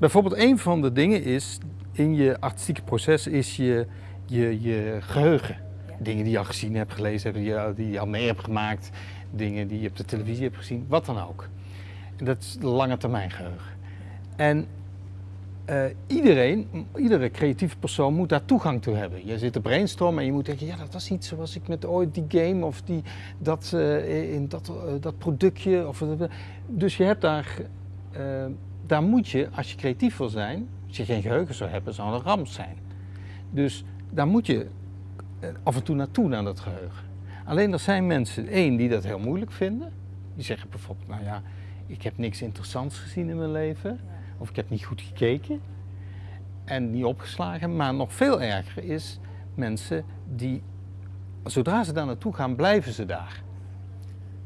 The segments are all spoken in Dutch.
Bijvoorbeeld een van de dingen is, in je artistieke proces is je, je, je geheugen. Ja. Dingen die je al gezien hebt, gelezen hebt, die je, die je al mee hebt gemaakt. Dingen die je op de televisie hebt gezien, wat dan ook. En dat is lange termijn geheugen. En eh, iedereen, iedere creatieve persoon moet daar toegang toe hebben. Je zit te brainstormen en je moet denken, ja dat was niet zoals ik met ooit die game of die, dat, eh, in dat, eh, dat productje. Of, dus je hebt daar, daar moet je, als je creatief wil zijn, als je geen geheugen zou hebben, zou een ramp zijn. Dus daar moet je eh, af en toe naartoe naar dat geheugen. Alleen er zijn mensen, één, die dat heel moeilijk vinden. Die zeggen bijvoorbeeld, nou ja, ik heb niks interessants gezien in mijn leven. Of ik heb niet goed gekeken en niet opgeslagen. Maar nog veel erger is mensen die, zodra ze daar naartoe gaan, blijven ze daar.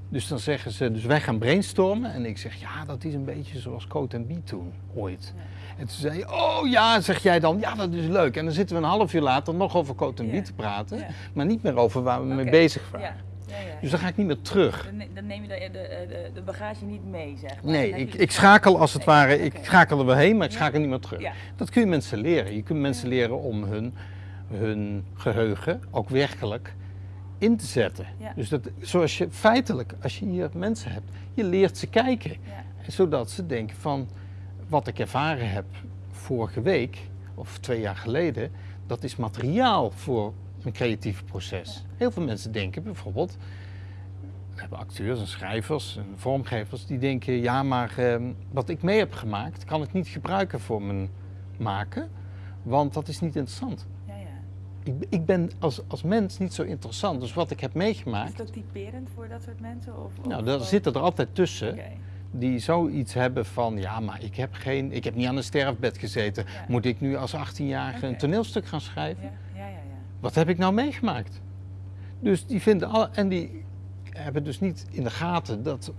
Dus dan zeggen ze, dus wij gaan brainstormen. En ik zeg, ja, dat is een beetje zoals Coat en Beat toen, ooit. Ja. En toen zei je, oh ja, zeg jij dan, ja, dat is leuk. En dan zitten we een half uur later nog over Coat en Ja. Beat te praten. Ja. Maar niet meer over waar we mee bezig waren. Ja. Ja, ja. Dus dan ga ik niet meer terug. Dan, ne- dan neem je de, de, de, bagage niet mee, zeg maar. Nee, ik, ik schakel als het Nee, ware, ik schakel er weer heen, maar ik schakel niet meer terug. Dat kun je mensen leren. Je kunt mensen leren om hun, hun geheugen ook werkelijk in te zetten. Ja. Dus dat, zoals je feitelijk, als je hier mensen hebt, je leert ze kijken. Ja. Zodat ze denken van, wat ik ervaren heb vorige week of twee jaar geleden, dat is materiaal voor een creatief proces. Heel veel mensen denken bijvoorbeeld, we hebben acteurs en schrijvers en vormgevers die denken, ja maar ehm, wat ik mee heb gemaakt kan ik niet gebruiken voor mijn maken, want dat is niet interessant. Ik, ik ben als, als mens niet zo interessant, dus wat ik heb Is meegemaakt, het ook typerend voor dat soort mensen? Of, of- nou daar of- zitten er altijd tussen die zoiets hebben van, ja maar ik heb, geen, ik heb niet aan een sterfbed gezeten, Ja. moet ik nu als 18-jarige een toneelstuk gaan schrijven? Ja, ja, ja. Wat heb ik nou meegemaakt? Dus die vinden alle, en die hebben dus niet in de gaten dat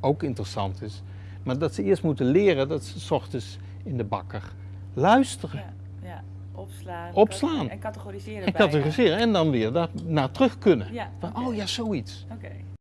ook interessant is, maar dat ze eerst moeten leren dat ze 's ochtends in de bakker luisteren. Opslaan. Opslaan. En categoriseren. en categoriseren en dan weer daar naar terug kunnen. Ja, oh ja, zoiets. Oké.